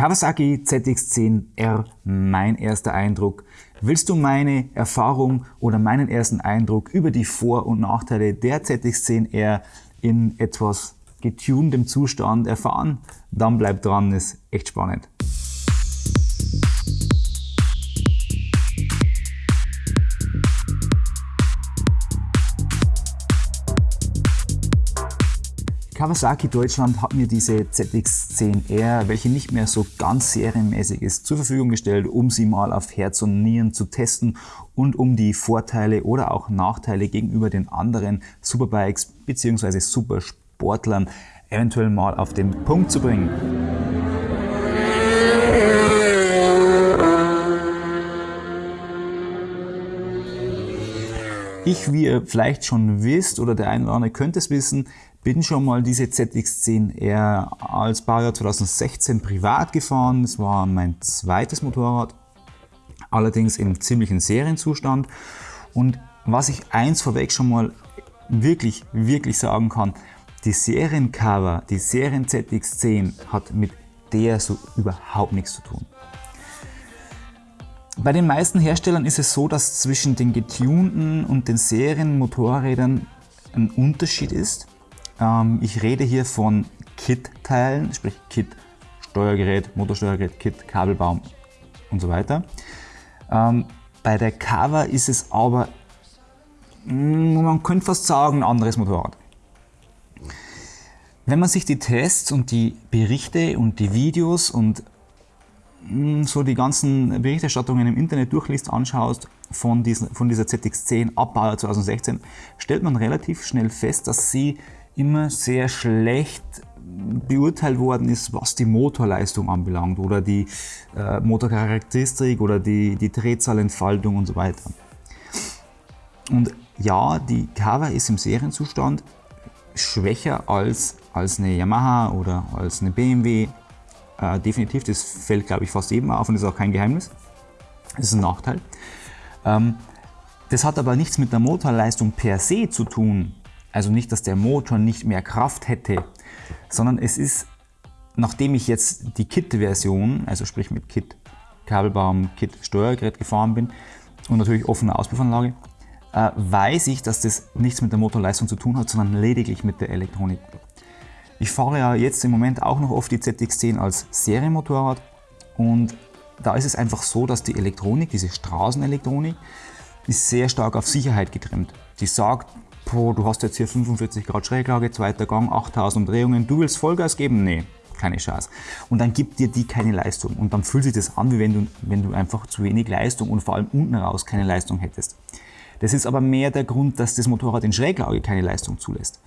Kawasaki ZX10R, mein erster Eindruck. Willst du meine Erfahrung oder meinen ersten Eindruck über die Vor- und Nachteile der ZX10R in etwas getuntem Zustand erfahren? Dann bleib dran, ist echt spannend. Kawasaki Deutschland hat mir diese ZX10R, welche nicht mehr so ganz serienmäßig ist, zur Verfügung gestellt, um sie mal auf Herz und Nieren zu testen und um die Vorteile oder auch Nachteile gegenüber den anderen Superbikes bzw. Supersportlern eventuell mal auf den Punkt zu bringen. Ich, wie ihr vielleicht schon wisst oder der eine oder andere könnte es wissen, bin schon mal diese ZX10R als Baujahr 2016 privat gefahren. Das war mein zweites Motorrad, allerdings im ziemlichen Serienzustand. Und was ich eins vorweg schon mal wirklich, wirklich sagen kann, die Seriencover, die Serien ZX10 hat mit der so überhaupt nichts zu tun. Bei den meisten Herstellern ist es so, dass zwischen den getunten und den Serienmotorrädern ein Unterschied ist. Ähm, ich rede hier von Kit-Teilen, sprich Kit, Steuergerät, Motorsteuergerät, Kit, Kabelbaum und so weiter. Ähm, bei der Cover ist es aber, mm, man könnte fast sagen, ein anderes Motorrad. Wenn man sich die Tests und die Berichte und die Videos und mm, so die ganzen Berichterstattungen im Internet durchliest, anschaust von, diesen, von dieser ZX10 Abbauer 2016, stellt man relativ schnell fest, dass sie immer sehr schlecht beurteilt worden ist, was die Motorleistung anbelangt oder die äh, Motorcharakteristik oder die, die Drehzahlentfaltung und so weiter. Und ja, die Cover ist im Serienzustand schwächer als, als eine Yamaha oder als eine BMW. Äh, definitiv, das fällt glaube ich fast jedem auf und ist auch kein Geheimnis. Das ist ein Nachteil. Ähm, das hat aber nichts mit der Motorleistung per se zu tun, also nicht, dass der Motor nicht mehr Kraft hätte, sondern es ist, nachdem ich jetzt die Kit-Version, also sprich mit Kit Kabelbaum, Kit Steuergerät gefahren bin und natürlich offene Auspuffanlage, äh, weiß ich, dass das nichts mit der Motorleistung zu tun hat, sondern lediglich mit der Elektronik. Ich fahre ja jetzt im Moment auch noch oft die ZX10 als Serienmotorrad und da ist es einfach so, dass die Elektronik, diese Straßenelektronik, ist sehr stark auf Sicherheit getrimmt. Die sagt, boah, du hast jetzt hier 45 Grad Schräglage, zweiter Gang, 8000 Umdrehungen, du willst Vollgas geben? Nee, keine Chance. Und dann gibt dir die keine Leistung. Und dann fühlt sich das an, wie wenn du, wenn du einfach zu wenig Leistung und vor allem unten raus keine Leistung hättest. Das ist aber mehr der Grund, dass das Motorrad in Schräglage keine Leistung zulässt.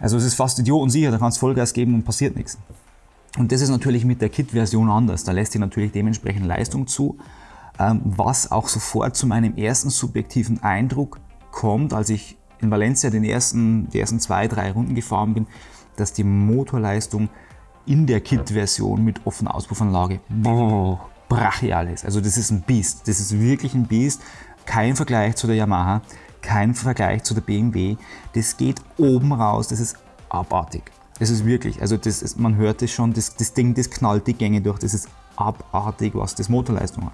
Also es ist fast idiotensicher, da kannst du Vollgas geben und passiert nichts. Und das ist natürlich mit der Kit-Version anders. Da lässt sich natürlich dementsprechend Leistung zu, ähm, was auch sofort zu meinem ersten subjektiven Eindruck kommt, als ich in Valencia den ersten, die ersten zwei, drei Runden gefahren bin, dass die Motorleistung in der Kit-Version mit offener Auspuffanlage brachial ist. Also das ist ein Biest. Das ist wirklich ein Biest. Kein Vergleich zu der Yamaha, kein Vergleich zu der BMW. Das geht oben raus, das ist abartig. Das ist wirklich, also das ist, man hört es schon, das, das Ding, das knallt die Gänge durch, das ist abartig, was das Motorleistung hat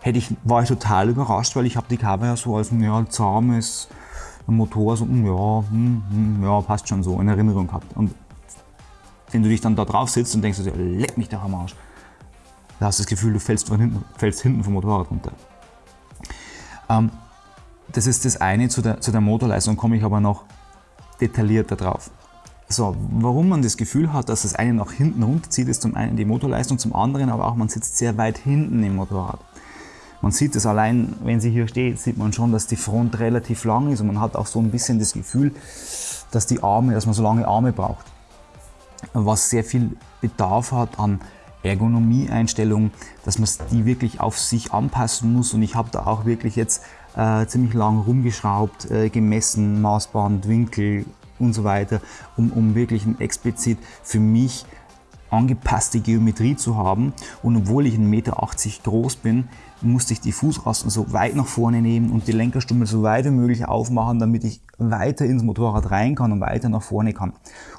hätte ich, war ich total überrascht, weil ich habe die ja so als ein ja, zahmes Motor, so hm, ja, hm, ja, passt schon so in Erinnerung gehabt. Und wenn du dich dann da drauf sitzt und denkst, leck mich doch am Arsch, da hast du das Gefühl, du fällst, von hinten, fällst hinten vom Motorrad runter. Ähm, das ist das eine, zu der, zu der Motorleistung komme ich aber noch detaillierter drauf. So, warum man das Gefühl hat, dass das eine nach hinten runterzieht, ist zum einen die Motorleistung, zum anderen aber auch, man sitzt sehr weit hinten im Motorrad. Man sieht es allein, wenn sie hier steht, sieht man schon, dass die Front relativ lang ist und man hat auch so ein bisschen das Gefühl, dass die Arme, dass man so lange Arme braucht. Was sehr viel Bedarf hat an Ergonomie-Einstellungen, dass man die wirklich auf sich anpassen muss und ich habe da auch wirklich jetzt äh, ziemlich lang rumgeschraubt, äh, gemessen, Maßband, Winkel und so weiter, um, um wirklich explizit für mich angepasste Geometrie zu haben. Und obwohl ich 1,80 Meter groß bin, musste ich die Fußrasten so weit nach vorne nehmen und die Lenkerstummel so weit wie möglich aufmachen, damit ich weiter ins Motorrad rein kann und weiter nach vorne kann,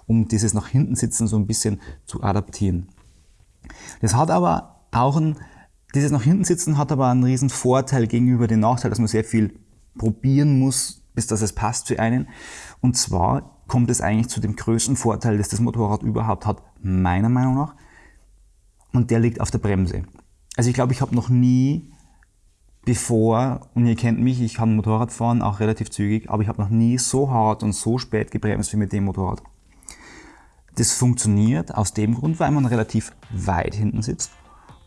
um dieses nach hinten sitzen so ein bisschen zu adaptieren. Das hat aber auch ein, dieses nach hinten sitzen hat aber einen riesen Vorteil gegenüber dem Nachteil, dass man sehr viel probieren muss, bis dass es passt für einen. Und zwar kommt es eigentlich zu dem größten Vorteil, das das Motorrad überhaupt hat, meiner Meinung nach. Und der liegt auf der Bremse. Also ich glaube, ich habe noch nie bevor, und ihr kennt mich, ich kann Motorrad fahren, auch relativ zügig, aber ich habe noch nie so hart und so spät gebremst wie mit dem Motorrad. Das funktioniert aus dem Grund, weil man relativ weit hinten sitzt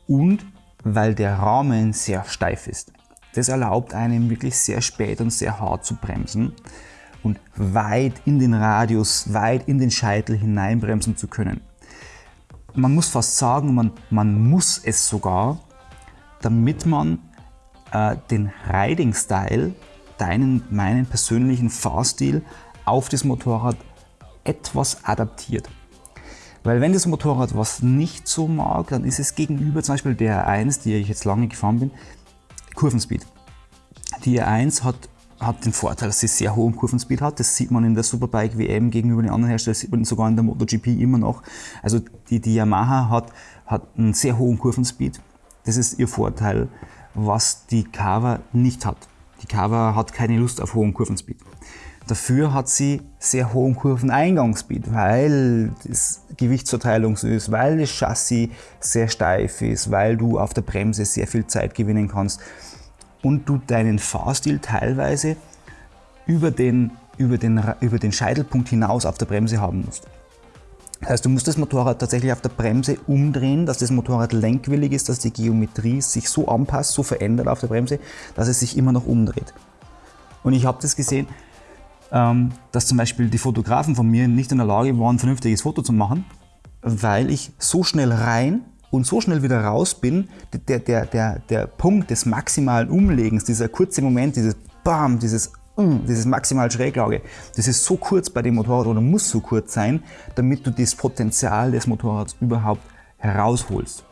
und weil der Rahmen sehr steif ist. Das erlaubt einem wirklich sehr spät und sehr hart zu bremsen und weit in den Radius, weit in den Scheitel hineinbremsen zu können. Man muss fast sagen, man, man muss es sogar, damit man äh, den Riding-Style, deinen, meinen persönlichen Fahrstil auf das Motorrad etwas adaptiert. Weil wenn das Motorrad was nicht so mag, dann ist es gegenüber zum Beispiel der R1, die ich jetzt lange gefahren bin, Kurvenspeed. Die R1 hat, hat den Vorteil, dass sie sehr hohen Kurvenspeed hat. Das sieht man in der Superbike WM gegenüber den anderen Herstellern, sieht man sogar in der MotoGP immer noch. Also die, die Yamaha hat, hat einen sehr hohen Kurvenspeed. Das ist ihr Vorteil, was die Kava nicht hat. Die Kava hat keine Lust auf hohen Kurvenspeed. Dafür hat sie sehr hohen Kurveneingangsspeed, weil das Gewichtsverteilung so ist, weil das Chassis sehr steif ist, weil du auf der Bremse sehr viel Zeit gewinnen kannst und du deinen Fahrstil teilweise über den, über den, über den Scheitelpunkt hinaus auf der Bremse haben musst. Das heißt, du musst das Motorrad tatsächlich auf der Bremse umdrehen, dass das Motorrad lenkwillig ist, dass die Geometrie sich so anpasst, so verändert auf der Bremse, dass es sich immer noch umdreht. Und ich habe das gesehen, ähm, dass zum Beispiel die Fotografen von mir nicht in der Lage waren, ein vernünftiges Foto zu machen, weil ich so schnell rein und so schnell wieder raus bin, der, der, der, der Punkt des maximalen Umlegens, dieser kurze Moment, dieses Bam, dieses mm, dieses maximal Schräglage, das ist so kurz bei dem Motorrad oder muss so kurz sein, damit du das Potenzial des Motorrads überhaupt herausholst.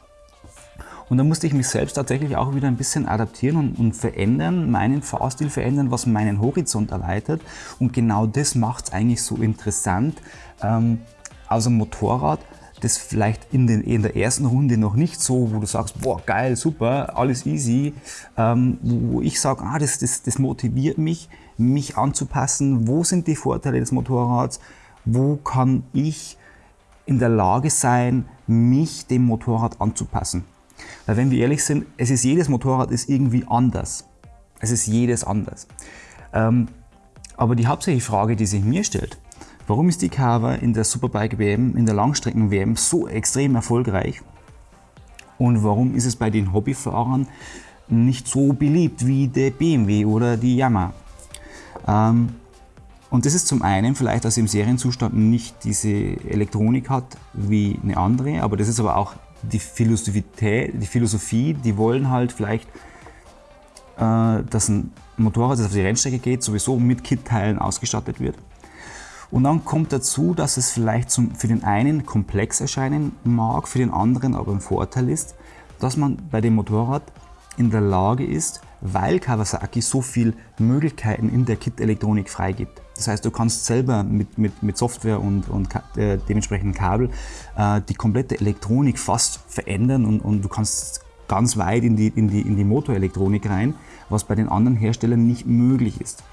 Und da musste ich mich selbst tatsächlich auch wieder ein bisschen adaptieren und, und verändern, meinen Fahrstil verändern, was meinen Horizont erweitert. Und genau das macht es eigentlich so interessant, ähm, aus einem Motorrad, das vielleicht in, den, in, der ersten Runde noch nicht so, wo du sagst, boah, geil, super, alles easy, ähm, wo ich sage, ah, das, das, das motiviert mich, mich anzupassen, wo sind die Vorteile des Motorrads, wo kann ich in der Lage sein, mich dem Motorrad anzupassen. Weil wenn wir ehrlich sind, es ist jedes Motorrad ist irgendwie anders. Es ist jedes anders. Ähm, aber die hauptsächliche Frage, die sich mir stellt, warum ist die Carver in der Superbike WM, in der Langstrecken WM so extrem erfolgreich? Und warum ist es bei den Hobbyfahrern nicht so beliebt wie der BMW oder die Yamaha? Ähm, und das ist zum einen vielleicht, dass sie im Serienzustand nicht diese Elektronik hat wie eine andere, aber das ist aber auch die Philosophie, die Philosophie, die wollen halt vielleicht, äh, dass ein Motorrad, das auf die Rennstrecke geht, sowieso mit Kit-Teilen ausgestattet wird. Und dann kommt dazu, dass es vielleicht zum, für den einen komplex erscheinen mag, für den anderen aber ein Vorteil ist, dass man bei dem Motorrad in der Lage ist, weil Kawasaki so viele Möglichkeiten in der Kit-Elektronik freigibt. Das heißt, du kannst selber mit, mit, mit Software und, und äh, dementsprechenden Kabel äh, die komplette Elektronik fast verändern und, und du kannst ganz weit in die, in, die, in die Motorelektronik rein, was bei den anderen Herstellern nicht möglich ist.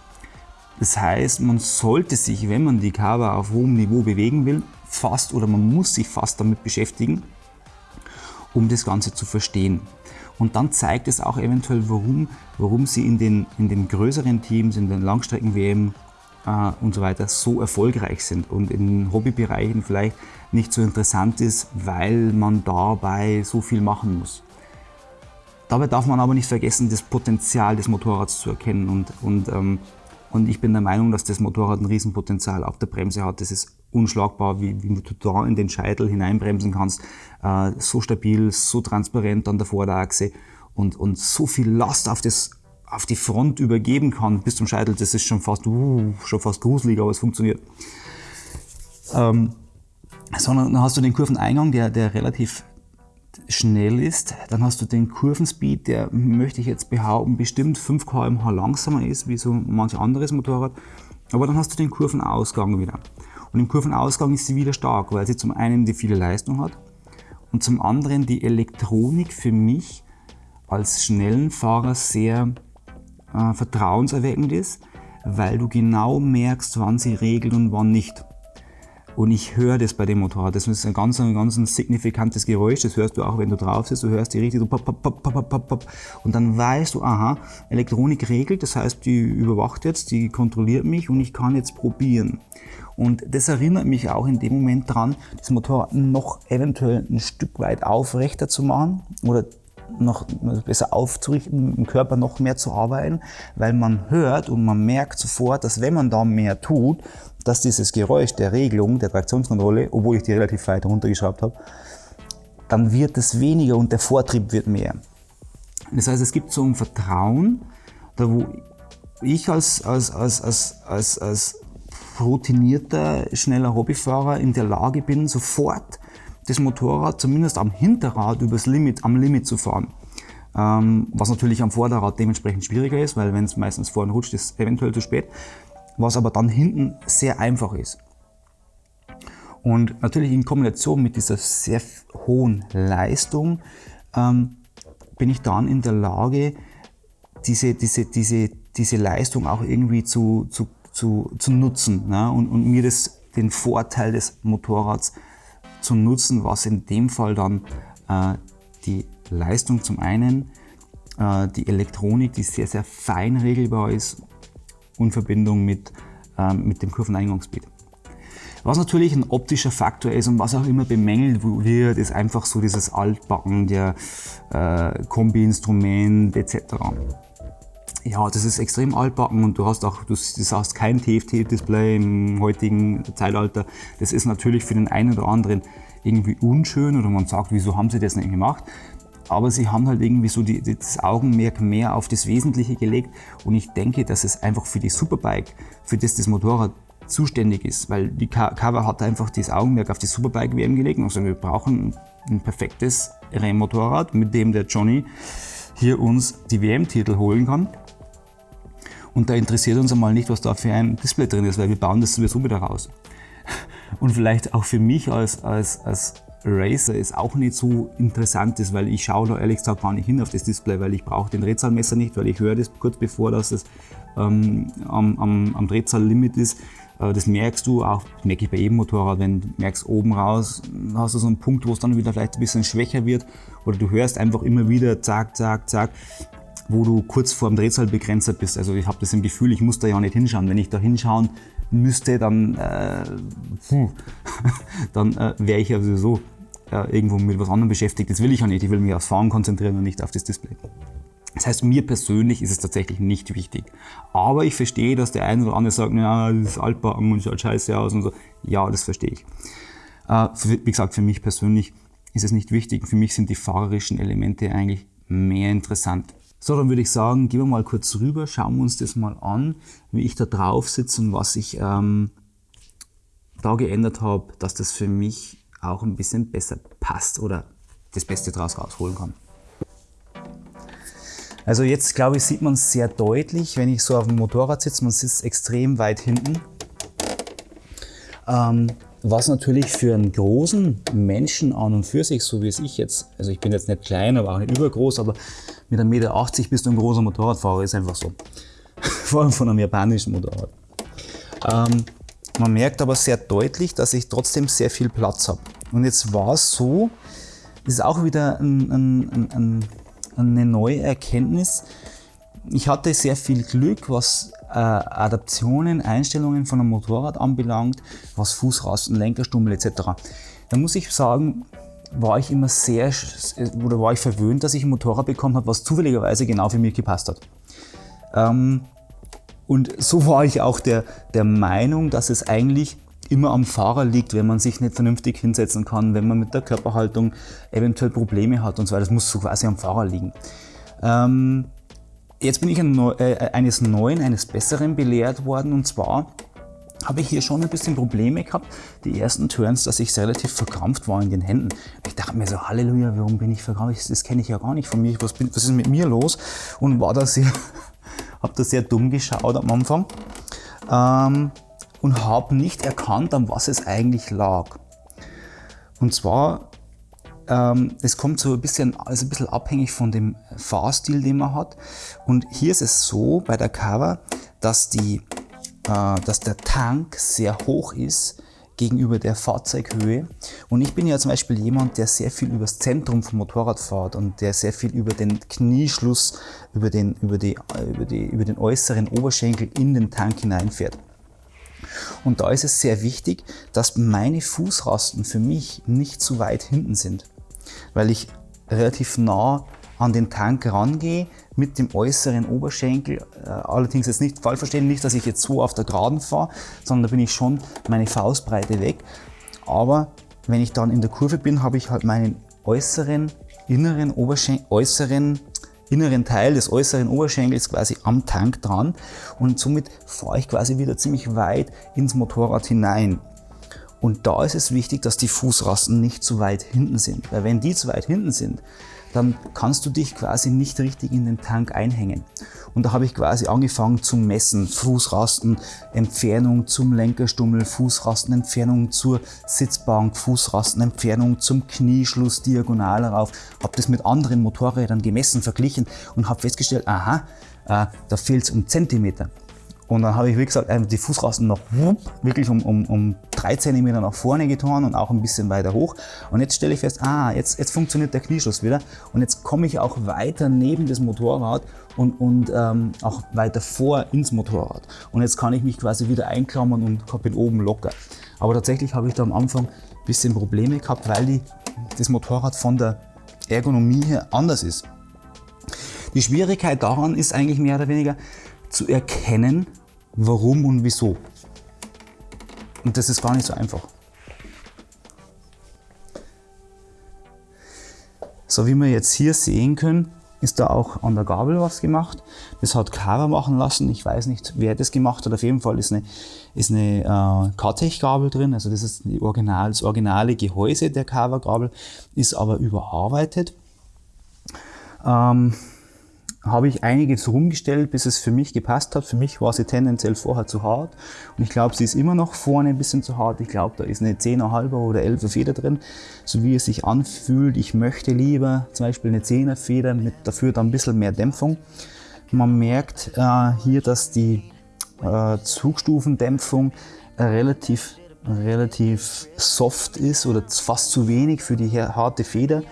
Das heißt, man sollte sich, wenn man die Cover auf hohem Niveau bewegen will, fast oder man muss sich fast damit beschäftigen, um das Ganze zu verstehen. Und dann zeigt es auch eventuell, warum, warum sie in den, in den größeren Teams, in den Langstrecken-WM äh, und so weiter so erfolgreich sind und in Hobbybereichen vielleicht nicht so interessant ist, weil man dabei so viel machen muss. Dabei darf man aber nicht vergessen, das Potenzial des Motorrads zu erkennen und, und, ähm, und ich bin der Meinung, dass das Motorrad ein Riesenpotenzial auf der Bremse hat. Das ist unschlagbar, wie, wie du da in den Scheitel hineinbremsen kannst. Äh, so stabil, so transparent an der Vorderachse und, und so viel Last auf, das, auf die Front übergeben kann bis zum Scheitel, das ist schon fast, uh, schon fast gruselig, aber es funktioniert. Ähm, sondern dann hast du den Kurveneingang, der, der relativ schnell ist. Dann hast du den Kurvenspeed, der, möchte ich jetzt behaupten, bestimmt 5 km/h langsamer ist, wie so manch anderes Motorrad. Aber dann hast du den Kurvenausgang wieder. Und im Kurvenausgang ist sie wieder stark, weil sie zum einen die viele Leistung hat und zum anderen die Elektronik für mich als schnellen Fahrer sehr äh, vertrauenserweckend ist, weil du genau merkst, wann sie regelt und wann nicht. Und ich höre das bei dem Motorrad. Das ist ein ganz, ein ganz signifikantes Geräusch. Das hörst du auch, wenn du drauf sitzt. Du hörst die richtig so pop, pop, pop, pop, pop, pop. Und dann weißt du, aha, Elektronik regelt. Das heißt, die überwacht jetzt, die kontrolliert mich und ich kann jetzt probieren. Und das erinnert mich auch in dem Moment dran, das Motorrad noch eventuell ein Stück weit aufrechter zu machen oder noch besser aufzurichten, im Körper noch mehr zu arbeiten, weil man hört und man merkt sofort, dass wenn man da mehr tut, dass dieses Geräusch der Regelung, der Traktionskontrolle, obwohl ich die relativ weit runtergeschraubt habe, dann wird es weniger und der Vortrieb wird mehr. Das heißt, es gibt so ein Vertrauen, da wo ich als, als, als, als, als, als routinierter, schneller Hobbyfahrer in der Lage bin, sofort das Motorrad zumindest am Hinterrad übers Limit, am Limit zu fahren. Ähm, was natürlich am Vorderrad dementsprechend schwieriger ist, weil wenn es meistens vorne rutscht, ist es eventuell zu spät. Was aber dann hinten sehr einfach ist. Und natürlich in Kombination mit dieser sehr hohen Leistung ähm, bin ich dann in der Lage, diese, diese, diese, diese Leistung auch irgendwie zu, zu, zu, zu nutzen ne? und, und mir das, den Vorteil des Motorrads zu nutzen, was in dem Fall dann äh, die Leistung zum einen, äh, die Elektronik, die sehr, sehr fein regelbar ist, in Verbindung mit, äh, mit dem Kurveneingangsbild. Was natürlich ein optischer Faktor ist und was auch immer bemängelt wird, ist einfach so dieses Altbacken der äh, Kombi-Instrument etc ja, das ist extrem altbacken und du hast auch, du, sagst kein TFT-Display im heutigen Zeitalter. Das ist natürlich für den einen oder anderen irgendwie unschön oder man sagt, wieso haben sie das nicht gemacht? Aber sie haben halt irgendwie so die, das Augenmerk mehr auf das Wesentliche gelegt und ich denke, dass es einfach für die Superbike, für das das Motorrad zuständig ist, weil die Cover hat einfach das Augenmerk auf die Superbike WM gelegt und also wir brauchen ein perfektes Rennmotorrad, mit dem der Johnny hier uns die WM-Titel holen kann. Und da interessiert uns einmal nicht, was da für ein Display drin ist, weil wir bauen das sowieso wieder raus. Und vielleicht auch für mich als, als, als Racer ist auch nicht so interessant ist, weil ich schaue da ehrlich gesagt gar nicht hin auf das Display, weil ich brauche den Drehzahlmesser nicht, weil ich höre das kurz bevor das ähm, am, am, am Drehzahllimit ist. Äh, das merkst du auch, merke ich bei jedem Motorrad, wenn du merkst oben raus, hast du so einen Punkt, wo es dann wieder vielleicht ein bisschen schwächer wird oder du hörst einfach immer wieder zack, zack, zack wo du kurz vor dem Drehzahlbegrenzer bist. Also ich habe das im Gefühl, ich muss da ja nicht hinschauen. Wenn ich da hinschauen müsste, dann, äh, dann äh, wäre ich ja sowieso äh, irgendwo mit was anderem beschäftigt. Das will ich ja nicht. Ich will mich aufs Fahren konzentrieren und nicht auf das Display. Das heißt, mir persönlich ist es tatsächlich nicht wichtig. Aber ich verstehe, dass der eine oder andere sagt, ja, das ist altbacken und schaut scheiße aus und so. Ja, das verstehe ich. Äh, wie gesagt, für mich persönlich ist es nicht wichtig. Für mich sind die fahrerischen Elemente eigentlich mehr interessant. So, dann würde ich sagen, gehen wir mal kurz rüber, schauen wir uns das mal an, wie ich da drauf sitze und was ich ähm, da geändert habe, dass das für mich auch ein bisschen besser passt oder das Beste daraus rausholen kann. Also jetzt glaube ich sieht man es sehr deutlich, wenn ich so auf dem Motorrad sitze, man sitzt extrem weit hinten. Ähm, was natürlich für einen großen Menschen an und für sich, so wie es ich jetzt, also ich bin jetzt nicht klein, aber auch nicht übergroß, aber mit 1,80 Meter bist du ein großer Motorradfahrer, ist einfach so. Vor allem von einem japanischen Motorrad. Ähm, man merkt aber sehr deutlich, dass ich trotzdem sehr viel Platz habe. Und jetzt war es so, das ist auch wieder ein, ein, ein, eine neue Erkenntnis. Ich hatte sehr viel Glück, was äh, Adaptionen, Einstellungen von einem Motorrad anbelangt, was Fußrasten, Lenkerstummel etc. Da muss ich sagen, war ich immer sehr, oder war ich verwöhnt, dass ich ein Motorrad bekommen habe, was zufälligerweise genau für mich gepasst hat. Ähm, und so war ich auch der, der Meinung, dass es eigentlich immer am Fahrer liegt, wenn man sich nicht vernünftig hinsetzen kann, wenn man mit der Körperhaltung eventuell Probleme hat und so weiter. Das muss so quasi am Fahrer liegen. Ähm, jetzt bin ich ein, äh, eines Neuen, eines Besseren belehrt worden und zwar habe ich hier schon ein bisschen Probleme gehabt, die ersten Turns, dass ich relativ verkrampft war in den Händen. Ich dachte mir so, Halleluja, warum bin ich verkrampft? Das kenne ich ja gar nicht von mir. Was, bin, was ist mit mir los? Und war da sehr, habe da sehr dumm geschaut am Anfang ähm, und habe nicht erkannt, an was es eigentlich lag. Und zwar ähm, es kommt so ein bisschen, also ein bisschen abhängig von dem Fahrstil, den man hat. Und hier ist es so bei der Cover, dass, die, dass der Tank sehr hoch ist gegenüber der Fahrzeughöhe. Und ich bin ja zum Beispiel jemand, der sehr viel übers Zentrum vom Motorrad fährt und der sehr viel über den Knieschluss, über den, über die, über die, über den äußeren Oberschenkel in den Tank hineinfährt. Und da ist es sehr wichtig, dass meine Fußrasten für mich nicht zu weit hinten sind, weil ich relativ nah an den Tank rangehe mit dem äußeren Oberschenkel. Äh, allerdings jetzt nicht falsch verstehen, nicht, dass ich jetzt so auf der Geraden fahre, sondern da bin ich schon meine Faustbreite weg. Aber wenn ich dann in der Kurve bin, habe ich halt meinen äußeren, inneren Oberschenkel, äußeren inneren Teil des äußeren Oberschenkels quasi am Tank dran und somit fahre ich quasi wieder ziemlich weit ins Motorrad hinein. Und da ist es wichtig, dass die Fußrasten nicht zu weit hinten sind, weil wenn die zu weit hinten sind, dann kannst du dich quasi nicht richtig in den Tank einhängen. Und da habe ich quasi angefangen zu messen, Fußrasten, Entfernung zum Lenkerstummel, Fußrasten, Entfernung zur Sitzbank, Fußrasten, Entfernung zum Knieschluss diagonal rauf. Habe das mit anderen Motorrädern gemessen, verglichen und habe festgestellt, aha, äh, da fehlt es um Zentimeter. Und dann habe ich, wie gesagt, die Fußrasten noch wirklich um, um, um drei Zentimeter nach vorne getan und auch ein bisschen weiter hoch. Und jetzt stelle ich fest, ah, jetzt, jetzt funktioniert der Knieschluss wieder. Und jetzt komme ich auch weiter neben das Motorrad und, und ähm, auch weiter vor ins Motorrad. Und jetzt kann ich mich quasi wieder einklammern und bin oben locker. Aber tatsächlich habe ich da am Anfang ein bisschen Probleme gehabt, weil die, das Motorrad von der Ergonomie her anders ist. Die Schwierigkeit daran ist eigentlich mehr oder weniger, zu erkennen, warum und wieso. Und das ist gar nicht so einfach. So wie wir jetzt hier sehen können, ist da auch an der Gabel was gemacht. Das hat Carver machen lassen. Ich weiß nicht, wer das gemacht hat. Auf jeden Fall ist eine, ist eine äh, Kartech-Gabel drin. Also das ist Original, das originale Gehäuse der Carver-Gabel, ist aber überarbeitet. Ähm, habe ich einiges rumgestellt, bis es für mich gepasst hat. Für mich war sie tendenziell vorher zu hart und ich glaube, sie ist immer noch vorne ein bisschen zu hart. Ich glaube, da ist eine 10er oder 11er Feder drin, so wie es sich anfühlt. Ich möchte lieber zum Beispiel eine 10er Feder mit dafür dann ein bisschen mehr Dämpfung. Man merkt äh, hier, dass die äh, Zugstufendämpfung relativ relativ soft ist oder fast zu wenig für die harte Feder.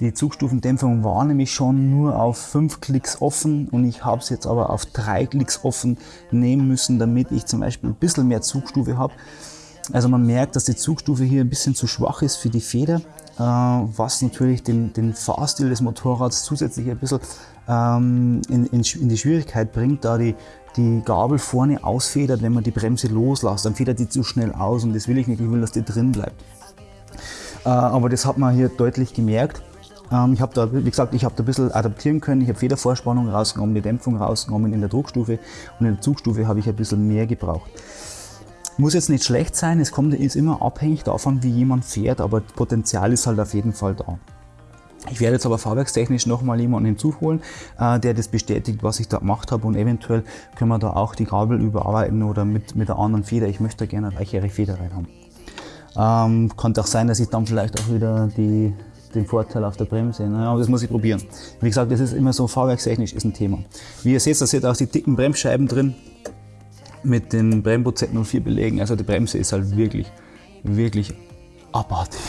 Die Zugstufendämpfung war nämlich schon nur auf 5 Klicks offen und ich habe es jetzt aber auf 3 Klicks offen nehmen müssen, damit ich zum Beispiel ein bisschen mehr Zugstufe habe. Also man merkt, dass die Zugstufe hier ein bisschen zu schwach ist für die Feder, äh, was natürlich den, den Fahrstil des Motorrads zusätzlich ein bisschen ähm, in, in, in die Schwierigkeit bringt, da die, die Gabel vorne ausfedert, wenn man die Bremse loslässt. Dann federt die zu schnell aus und das will ich nicht, ich will, dass die drin bleibt. Äh, aber das hat man hier deutlich gemerkt. Ähm, ich habe da, wie gesagt, ich habe da ein bisschen adaptieren können. Ich habe Federvorspannung rausgenommen, die Dämpfung rausgenommen in der Druckstufe und in der Zugstufe habe ich ein bisschen mehr gebraucht. Muss jetzt nicht schlecht sein, es kommt, ist immer abhängig davon, wie jemand fährt, aber Potenzial ist halt auf jeden Fall da. Ich werde jetzt aber fahrwerkstechnisch nochmal jemanden hinzuholen, äh, der das bestätigt, was ich da gemacht habe und eventuell können wir da auch die Gabel überarbeiten oder mit, mit einer anderen Feder. Ich möchte gerne eine weichere Feder rein haben. Ähm, könnte auch sein, dass ich dann vielleicht auch wieder die den Vorteil auf der Bremse. Naja, das muss ich probieren. Wie gesagt, das ist immer so fahrwerkstechnisch ist ein Thema. Wie ihr seht, da ihr auch die dicken Bremsscheiben drin mit den Brembo Z04 Belegen. Also die Bremse ist halt wirklich, wirklich abartig.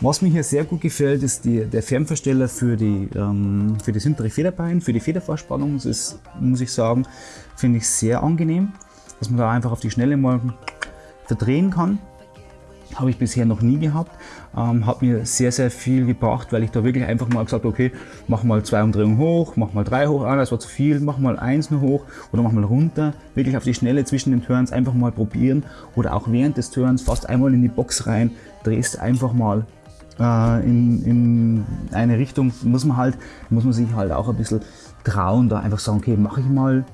Was mir hier sehr gut gefällt, ist die, der Fernversteller für, die, ähm, für das hintere Federbein, für die Federvorspannung. Das ist, muss ich sagen, finde ich sehr angenehm, dass man da einfach auf die Schnelle mal verdrehen kann. Habe ich bisher noch nie gehabt. Ähm, hat mir sehr, sehr viel gebracht, weil ich da wirklich einfach mal gesagt okay, mach mal zwei Umdrehungen hoch, mach mal drei hoch, ah, das war zu viel, mach mal eins nur hoch oder mach mal runter. Wirklich auf die Schnelle zwischen den Turns einfach mal probieren oder auch während des Turns fast einmal in die Box rein, drehst einfach mal äh, in, in eine Richtung. Muss man halt, muss man sich halt auch ein bisschen trauen, da einfach sagen, okay, mache ich mal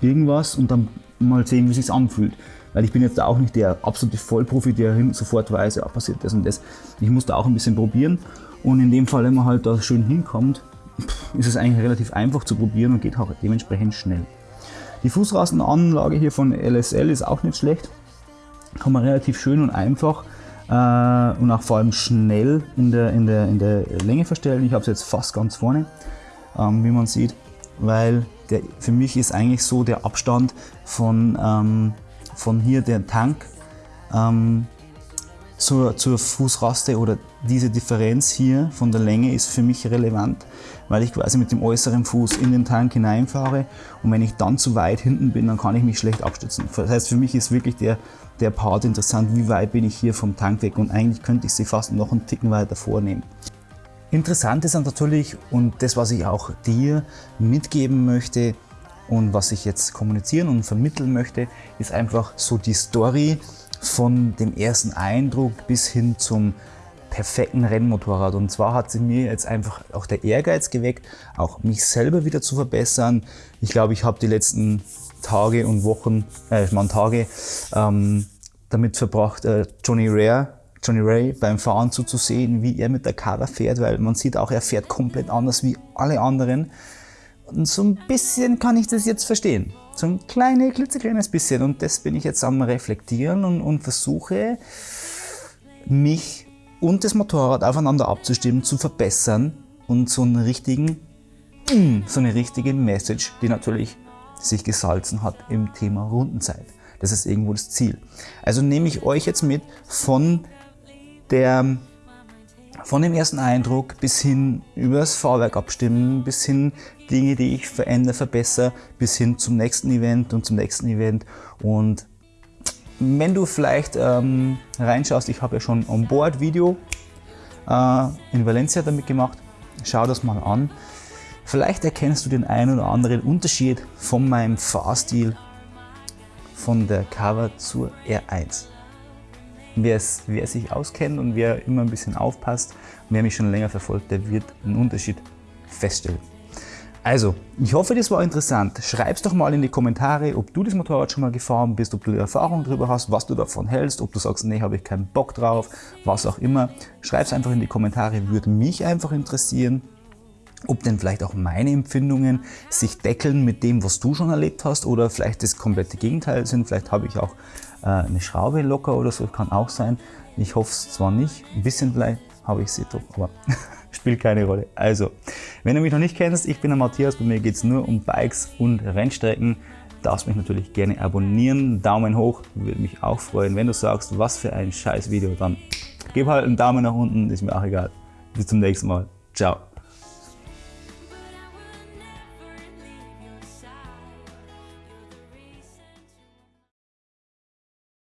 irgendwas und dann mal sehen, wie es sich anfühlt. Weil ich bin jetzt auch nicht der absolute Vollprofi, der sofort weiß, ja, passiert das und das. Ich muss da auch ein bisschen probieren. Und in dem Fall, wenn man halt da schön hinkommt, ist es eigentlich relativ einfach zu probieren und geht auch dementsprechend schnell. Die Fußrastenanlage hier von LSL ist auch nicht schlecht. Kann man relativ schön und einfach äh, und auch vor allem schnell in der, in der, in der Länge verstellen. Ich habe es jetzt fast ganz vorne, ähm, wie man sieht, weil der, für mich ist eigentlich so der Abstand von, ähm, von hier der Tank ähm, zur, zur Fußraste oder diese Differenz hier von der Länge ist für mich relevant, weil ich quasi mit dem äußeren Fuß in den Tank hineinfahre und wenn ich dann zu weit hinten bin, dann kann ich mich schlecht abstützen. Das heißt, für mich ist wirklich der, der Part interessant, wie weit bin ich hier vom Tank weg und eigentlich könnte ich sie fast noch einen Ticken weiter vornehmen. Interessant ist dann natürlich und das, was ich auch dir mitgeben möchte und was ich jetzt kommunizieren und vermitteln möchte, ist einfach so die Story von dem ersten Eindruck bis hin zum perfekten Rennmotorrad. Und zwar hat sie mir jetzt einfach auch der Ehrgeiz geweckt, auch mich selber wieder zu verbessern. Ich glaube, ich habe die letzten Tage und Wochen, äh, man Tage, ähm, damit verbracht, äh, Johnny Rare, Johnny Ray beim Fahren zuzusehen, wie er mit der Cover fährt, weil man sieht auch, er fährt komplett anders wie alle anderen. Und so ein bisschen kann ich das jetzt verstehen. So ein kleines, klitzekleines bisschen. Und das bin ich jetzt am Reflektieren und, und versuche, mich und das Motorrad aufeinander abzustimmen, zu verbessern und so einen richtigen, mm, so eine richtige Message, die natürlich sich gesalzen hat im Thema Rundenzeit. Das ist irgendwo das Ziel. Also nehme ich euch jetzt mit von der von dem ersten Eindruck bis hin übers Fahrwerk abstimmen, bis hin Dinge, die ich verändere, verbessere, bis hin zum nächsten Event und zum nächsten Event. Und wenn du vielleicht ähm, reinschaust, ich habe ja schon On-Board-Video äh, in Valencia damit gemacht, schau das mal an. Vielleicht erkennst du den einen oder anderen Unterschied von meinem Fahrstil von der Cover zur R1. Wer, sich auskennt und wer immer ein bisschen aufpasst wer mich schon länger verfolgt, der wird einen Unterschied feststellen. Also, ich hoffe, das war interessant. Schreib es doch mal in die Kommentare, ob du das Motorrad schon mal gefahren bist, ob du Erfahrung darüber hast, was du davon hältst, ob du sagst, nee, habe ich keinen Bock drauf, was auch immer. Schreib es einfach in die Kommentare, würde mich einfach interessieren ob denn vielleicht auch meine Empfindungen sich deckeln mit dem, was du schon erlebt hast oder vielleicht das komplette Gegenteil sind. Vielleicht habe ich auch äh, eine Schraube locker oder so, kann auch sein. Ich hoffe es zwar nicht, ein bisschen vielleicht habe ich sie doch, aber spielt keine Rolle. Also, wenn du mich noch nicht kennst, ich bin der Matthias, bei mir geht es nur um Bikes und Rennstrecken. Darfst mich natürlich gerne abonnieren, Daumen hoch, würde mich auch freuen. Wenn du sagst, was für ein scheiß Video, dann gib halt einen Daumen nach unten, ist mir auch egal. Bis zum nächsten Mal. Ciao.